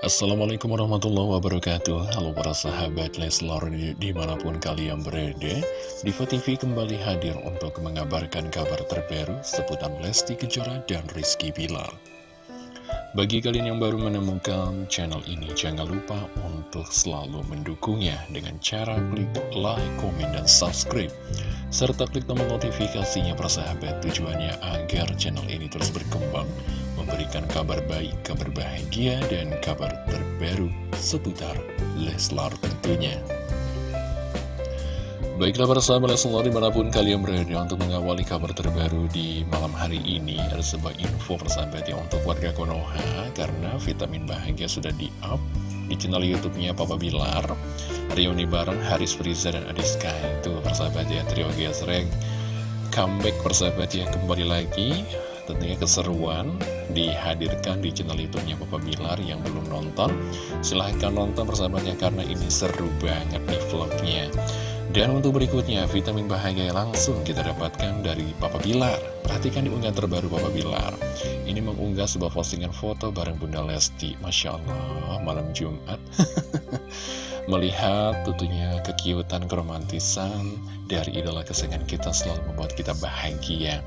Assalamualaikum warahmatullahi wabarakatuh. Halo para sahabat Leslar di mana pun kalian berada Diva TV kembali hadir untuk mengabarkan kabar terbaru seputar Lesti Kejora dan Rizky Bilar. Bagi kalian yang baru menemukan channel ini Jangan lupa untuk selalu mendukungnya dengan cara klik like, komen, dan subscribe serta klik tombol notifikasinya persahabat tujuannya agar channel ini terus berkembang memberikan kabar baik, kabar bahagia, dan kabar terbaru seputar Leslar tentunya. Baiklah para sahabat Leslar di mana pun kalian berada untuk mengawali kabar terbaru di malam hari ini Ada sebuah info persahabat ya untuk warga Konoha Karena vitamin bahagia sudah di-up di channel YouTube-nya Papa Bilar. Reuni bareng Haris Friza dan Adiska Itu persahabat ya trio gesreng Comeback persahabat ya kembali lagi tentunya keseruan dihadirkan di channel youtube-nya Papa Bilar yang belum nonton. Silahkan nonton persahabatnya karena ini seru banget nih vlognya. Dan untuk berikutnya vitamin bahagia langsung kita dapatkan dari Papa Bilar. Perhatikan di unggahan terbaru Papa Bilar. Ini mengunggah sebuah postingan foto bareng Bunda Lesti. Masya Allah malam Jumat. Melihat tentunya kekiutan keromantisan dari idola kesayangan kita selalu membuat kita bahagia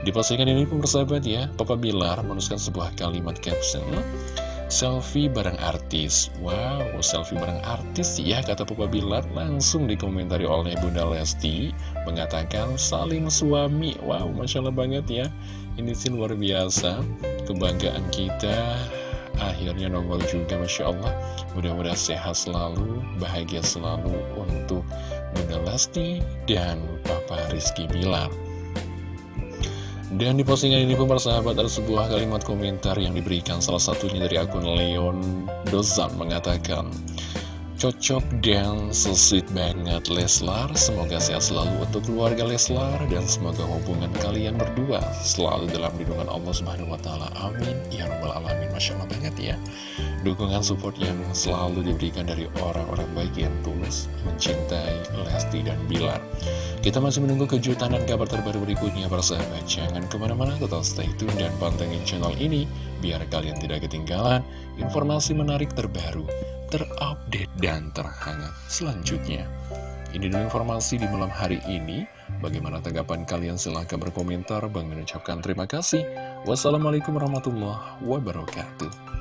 di postingan ini pun bersahabat ya, Papa Bilar menuliskan sebuah kalimat caption. Selfie bareng artis. Wow, selfie bareng artis ya kata Papa Bilar. Langsung dikomentari oleh Bunda Lesti Mengatakan saling suami. Wow, Masya Allah banget ya. Ini sih luar biasa Kebanggaan kita. Akhirnya nongol juga Masya Allah Mudah-mudahan sehat selalu Bahagia selalu untuk Bunda Lesti Dan Papa Rizky Bilar dan di postingan ini pun sahabat ada sebuah kalimat komentar yang diberikan salah satunya dari akun Leon Dozan mengatakan Cocok dan sesuit banget Leslar. Semoga sehat selalu untuk keluarga Leslar Dan semoga hubungan kalian berdua Selalu dalam lindungan Allah Subhanahu Wa. Amin. Ya Rabbal Alamin. Masya Allah banget ya. Dukungan support yang selalu diberikan dari orang-orang baik yang tulus Mencintai Lesti dan Bilar. Kita masih menunggu kejutan dan kabar terbaru berikutnya Para sahabat Jangan ke mana-mana tetap stay tune dan pantengin channel ini Biar kalian tidak ketinggalan informasi menarik terbaru terupdate dan terhangat selanjutnya. Ini dulu informasi di malam hari ini. Bagaimana tanggapan kalian? Silahkan berkomentar. Bang mengucapkan terima kasih. Wassalamualaikum warahmatullahi wabarakatuh.